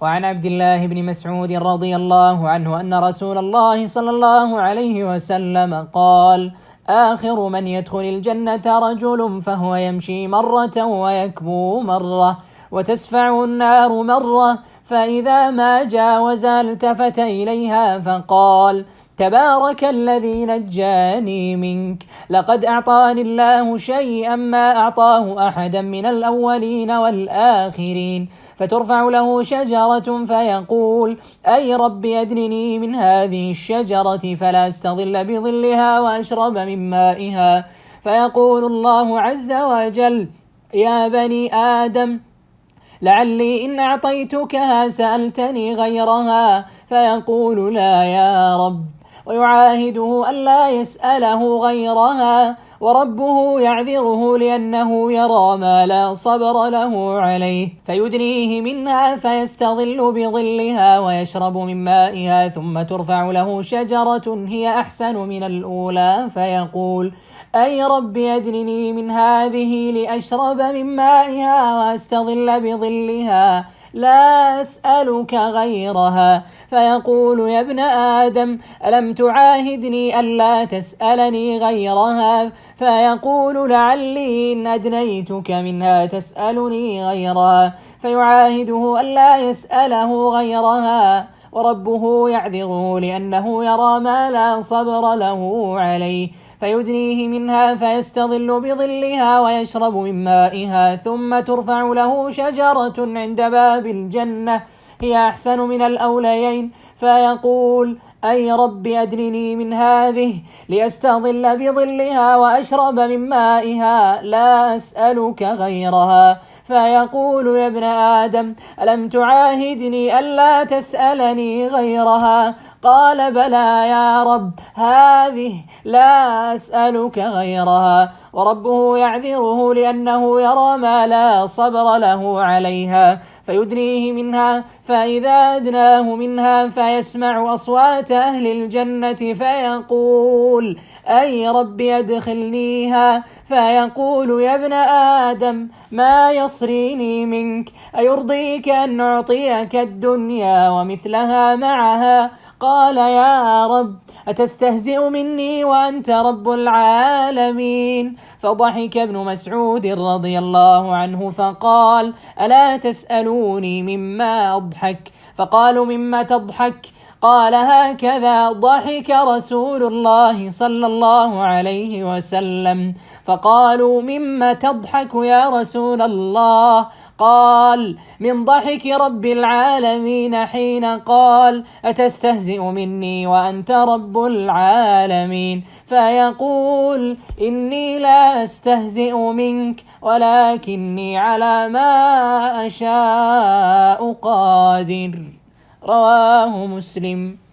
وعن عبد الله بن مسعود رضي الله عنه أن رسول الله صلى الله عليه وسلم قال آخر من يدخل الجنة رجل فهو يمشي مرة ويكبو مرة وتسفع النار مرة فإذا ما جاوز التفت إليها فقال تبارك الذي نجاني منك. لقد أعطاني الله شيئا ما أعطاه أحدا من الأولين والآخرين. فترفع له شجرة فيقول أي رب أدنني من هذه الشجرة فلا أستظل بظلها وأشرب من مائها. فيقول الله عز وجل يا بني آدم لعلي إن أعطيتكها سألتني غيرها فيقول لا يا رب. ويعاهده ألا يسأله غيرها وربه يعذره لأنه يرى ما لا صبر له عليه. فيدنيه منها فيستظل بظلها ويشرب من مائها ثم ترفع له شجرة هي أحسن من الأولى. فيقول أي رب أدنني من هذه لأشرب من مائها وأستظل بظلها؟ لا أسألك غيرها. فيقول يا ابن آدم ألم تعاهدني ألا تسألني غيرها؟ فيقول لعلي إن أدنيتك منها تسألني غيرها. فيعاهده ألا يسأله غيرها وربه يعذره لأنه يرى ما لا صبر له عليه. فيدنيه منها فيستظل بظلها ويشرب من مائها ثم ترفع له شجرة عند باب الجنة. هي أحسن من الأوليين. فيقول أي رب أدنني من هذه لأستظل بظلها وأشرب من مائها لا أسألك غيرها. فيقول يا ابن آدم ألم تعاهدني ألا تسألني غيرها؟ قال بلى يا رب هذه لا أسألك غيرها. وربه يعذره لأنه يرى ما لا صبر له عليها. فيدنيه منها فإذا أدناه منها فيسمع أصوات أهل الجنة فيقول أي رب أدخلنيها؟ فيقول يا ابن آدم ما يصريني منك؟ أيرضيك أن نعطيك الدنيا ومثلها معها؟ قال يا رب أتستهزئ مني وأنت رب العالمين؟ فضحك ابن مسعود رضي الله عنه فقال ألا تسألوني مما أضحك؟ فقالوا مما تضحك؟ قال هكذا ضحك رسول الله صلى الله عليه وسلم. فقالوا مما تضحك يا رسول الله؟ قال من ضحك رب العالمين حين قال أتستهزئ مني وأنت رب العالمين؟ فيقول إني لا أستهزئ منك ولكني على ما أشاء قادر. رواه مسلم.